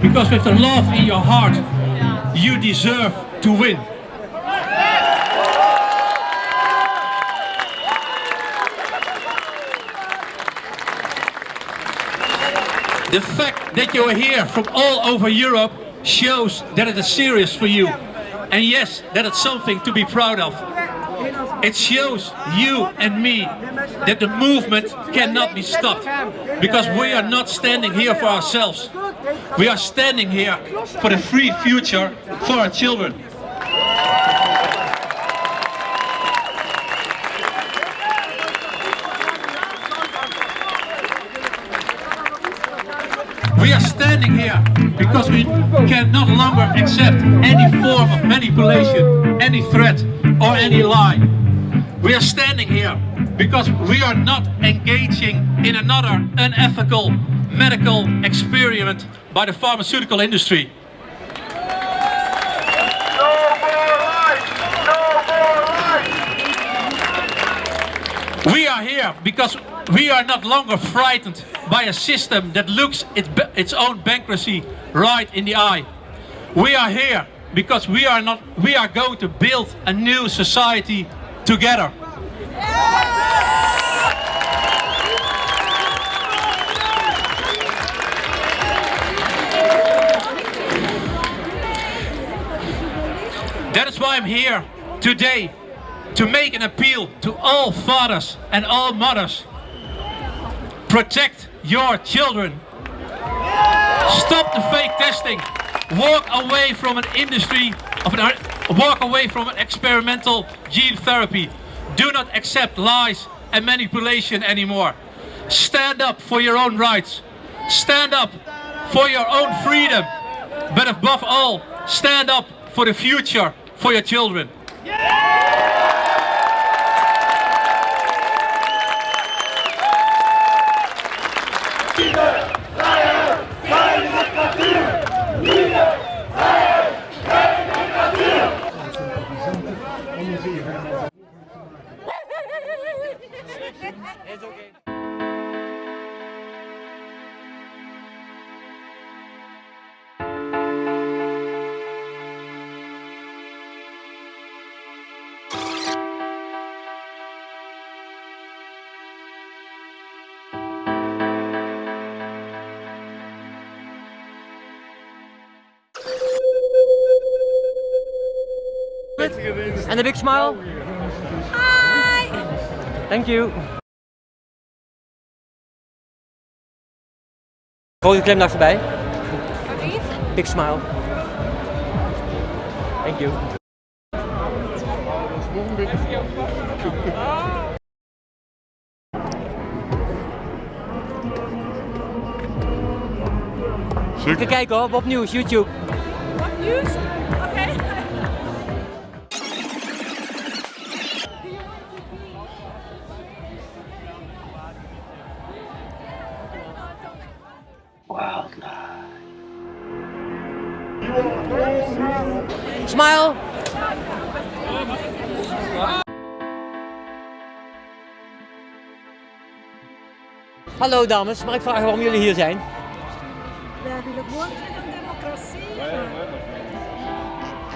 because with the love in your heart, you deserve to win. The fact that you are here from all over Europe shows that it is serious for you. And yes, that it's something to be proud of. It shows you and me that the movement cannot be stopped because we are not standing here for ourselves. We are standing here for the free future for our children. We are standing here because we can no longer accept any form of manipulation, any threat or any lie. We are standing here because we are not engaging in another unethical medical experiment by the pharmaceutical industry. No more life. We are here because we are not longer frightened by a system that looks ba- its own bankruptcy right in the eye. We are here because we are not we are going to build a new society together. That is why I'm here today to make an appeal to all fathers and all mothers. Protect your children. Stop the fake testing. Walk away from an industry of an walk away from an experimental gene therapy. Do not accept lies and manipulation anymore. Stand up for your own rights. Stand up for your own freedom. But above all, stand up for the future for your children. And a big smile. Hi. Thank you. Grote glimlach erbij. Big smile. Thank you. Even kijken hoor, op nieuws, YouTube. Nieuws? Smile. Hallo dames, mag ik vragen waarom jullie hier zijn? Wij willen gewoon een democratie.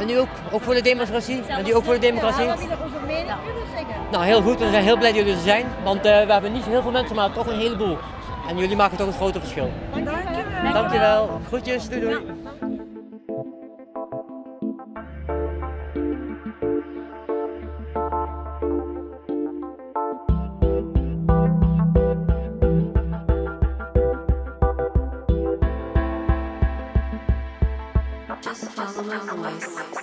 En nu ook, ook voor de democratie? En die ook voor de democratie? Ja, we willen onze mening kunnen zeggen. Nou, heel goed. We zijn heel blij dat jullie er zijn. Want eh, we hebben niet heel veel mensen, maar toch een heleboel. En jullie maken toch een grote verschil. Dankjewel. Dankjewel. Groetjes. Doei doei. compromise.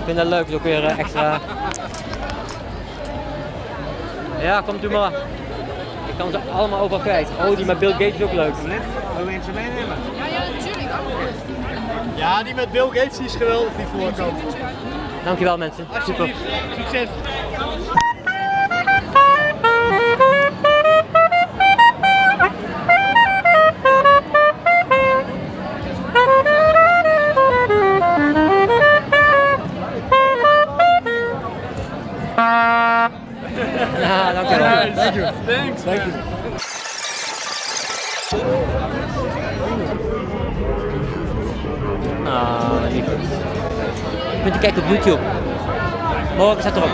Ik vind dat leuk, is ook weer eh, extra. Ja, komt u maar. Kan ze allemaal overal kwijt. Oh, die met Bill Gates is ook leuk. Wil mensen meenemen? Ja, ja, natuurlijk. Ja, die met Bill Gates die is geweldig, die voorkant. Dankjewel mensen. Super. Succes. Thank you. Ah, lief. Kunt kijken op YouTube. Morgen staat erop.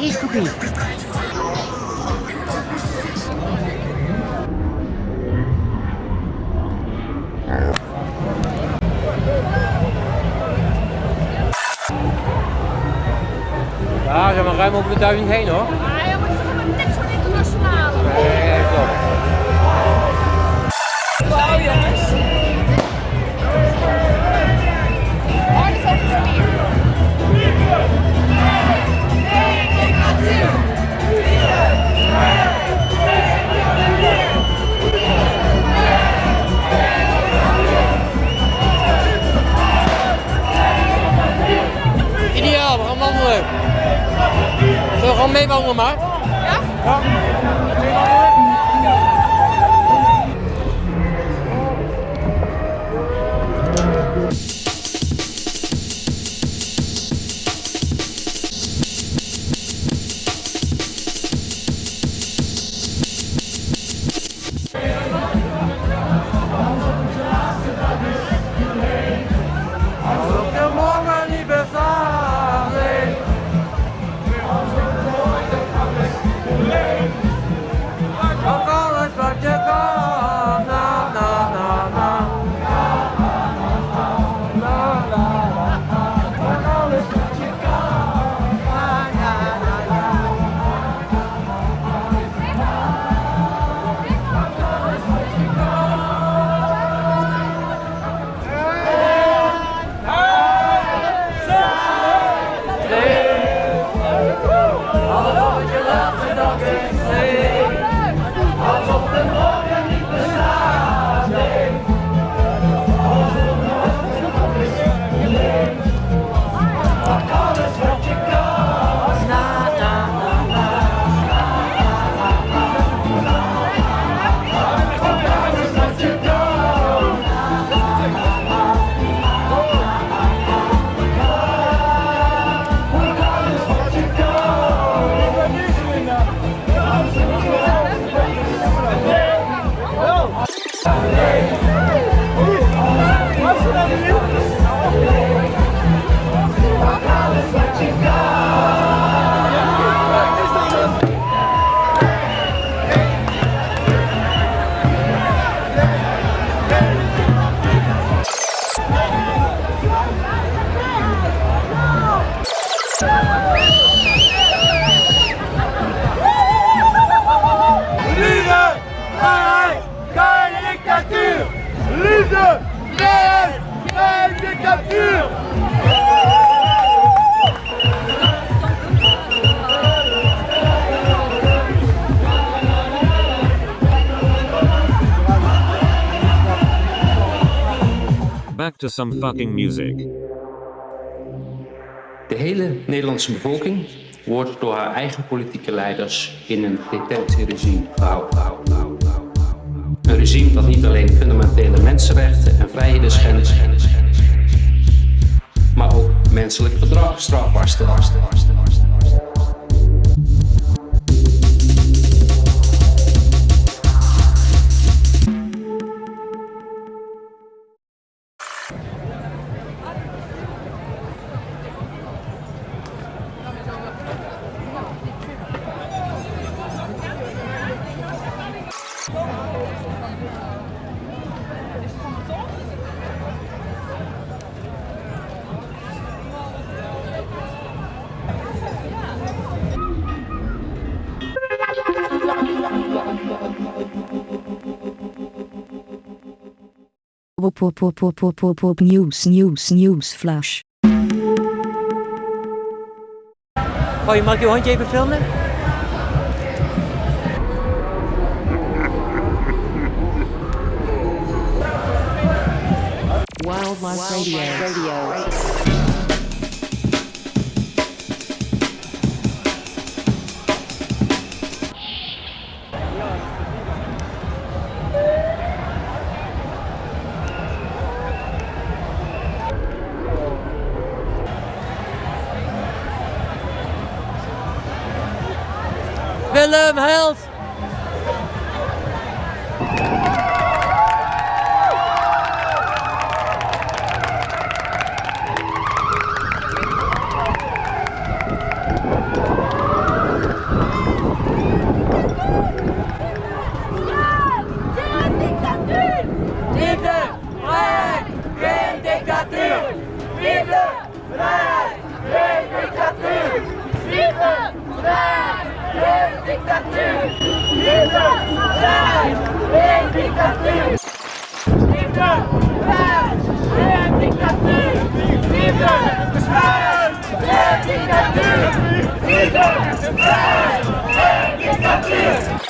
Ijskoekie. Ja, zijn we ruim over de duizend heen hoor. To some fucking music. De hele Nederlandse bevolking wordt door haar eigen politieke leiders in een detentieregime gehouden. Een regime dat niet alleen fundamentele mensenrechten en vrijheden schendt, maar ook menselijk gedrag strafbaar stelt. Pop pop pop pop pop pop news news news flash. Hoi, mag ik je hondje even filmen? Wildlife Radio. Willem, Emprego! Equitatismo!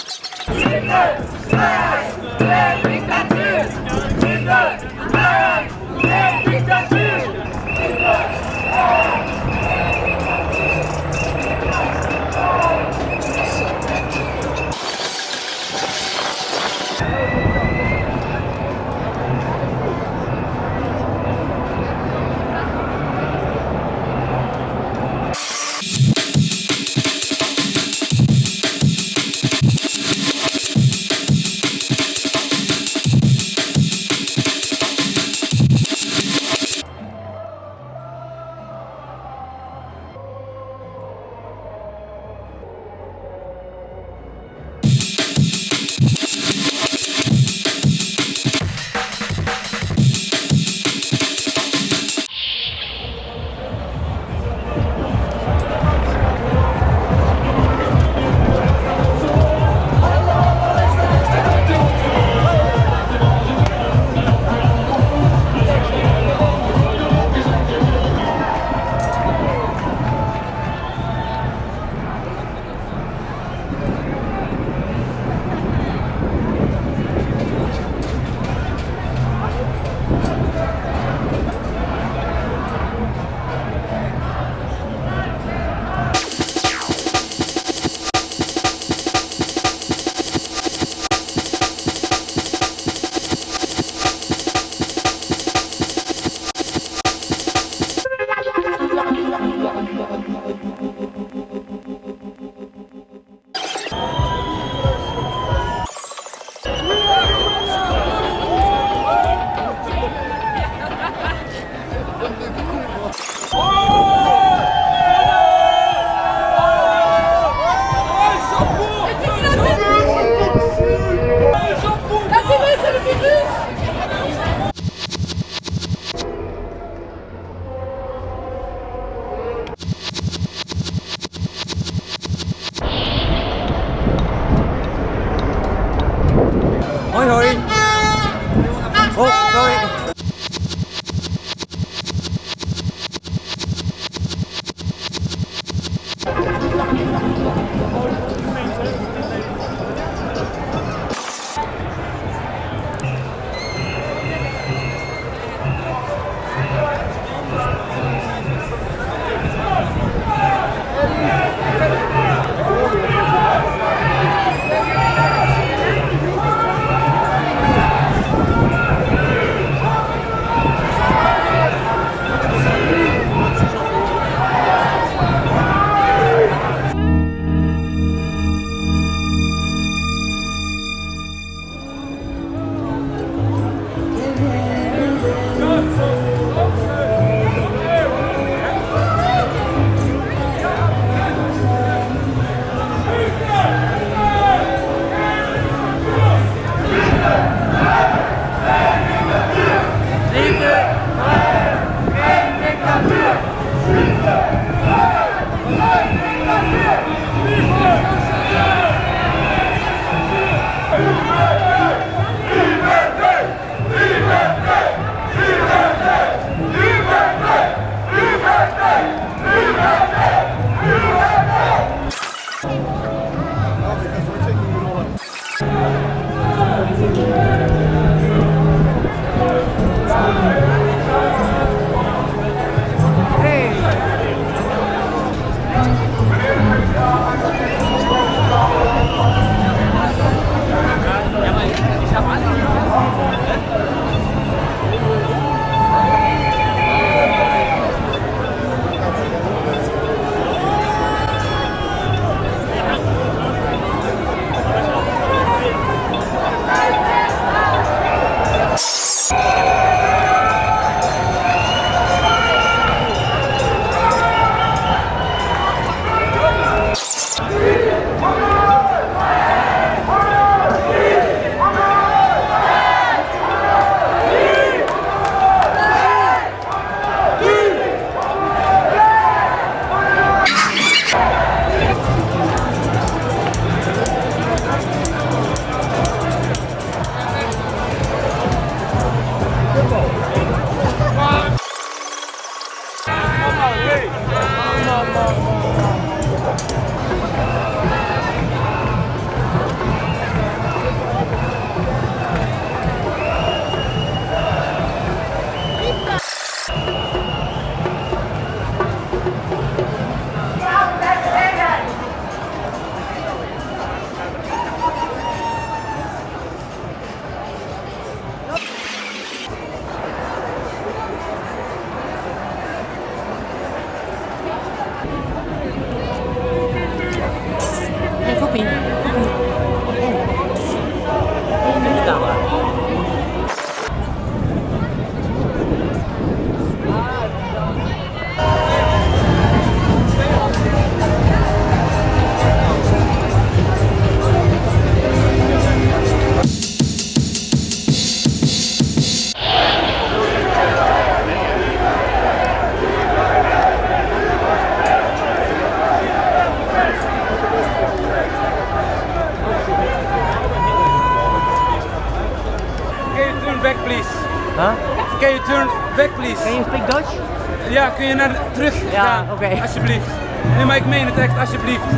Oké. Alsjeblieft. Nee, maar ik meen het echt, alsjeblieft.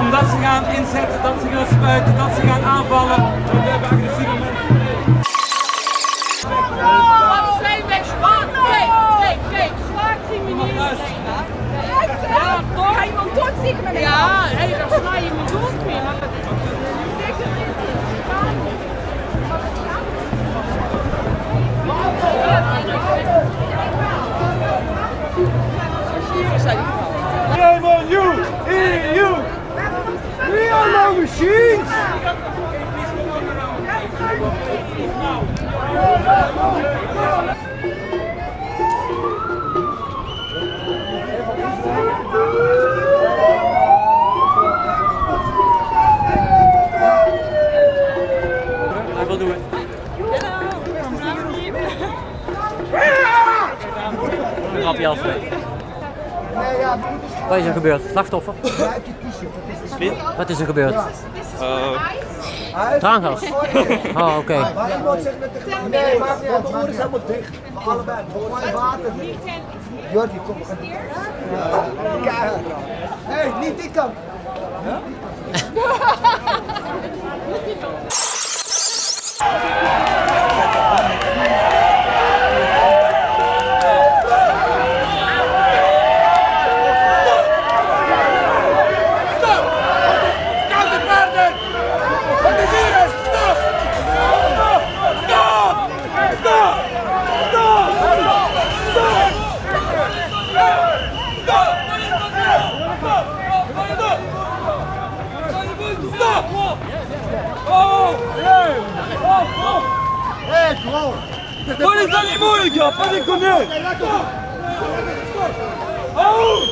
Omdat ze gaan inzetten, dat ze gaan spuiten, dat ze gaan aanvallen. Grapje als Wat is er gebeurd? Slachtoffer? Wat is er gebeurd? Traangas? Oh, oké. Maar iemand zegt met de Nee, maakt niet uit. Mijn oren zijn helemaal dicht. Maar allebei. Gewoon water. Jordi, kom. we gaan-. Hé, hey, niet die kant. Counterpartner! Oh les animaux les gars, pas déconner Oh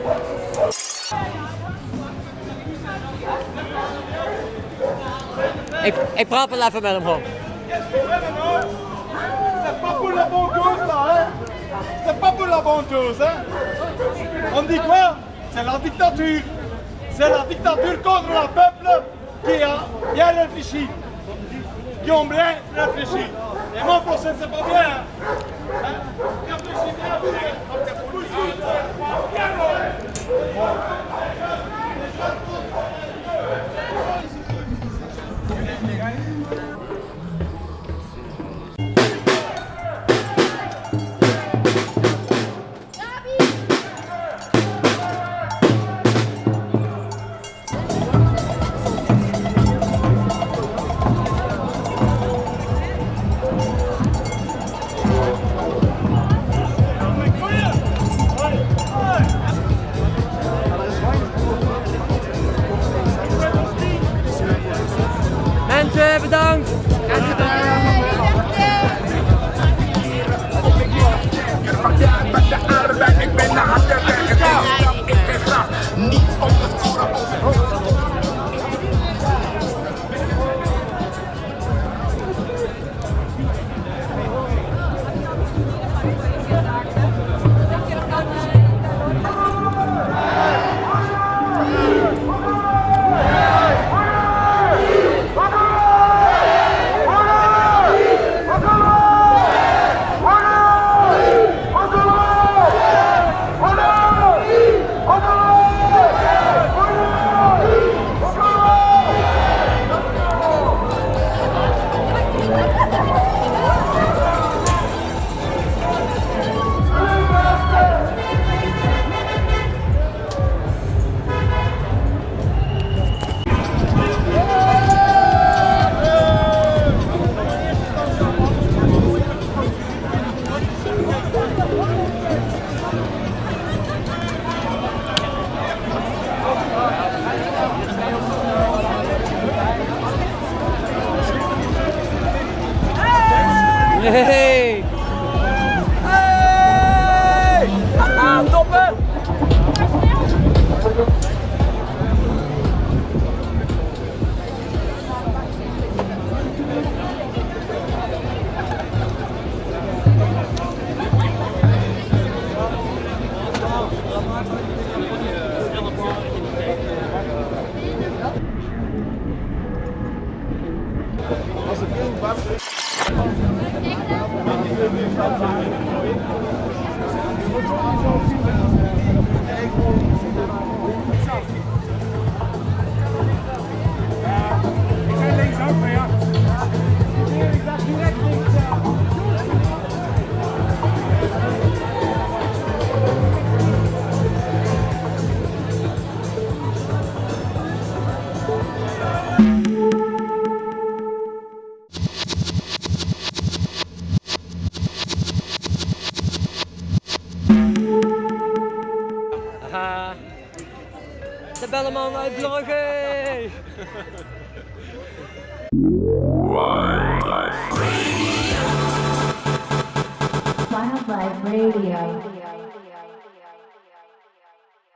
Ik, ik praat wel even met hem gewoon. C'est pas pour la bonne cause, là, hein C'est pas pour la bonne cause, hein On dit quoi? C'est la dictature. C'est la dictature contre le peuple qui a bien réfléchi. Qui ont bien réfléchi. Et mon procès, c'est pas bien, hein Réfléchis bien, É igual.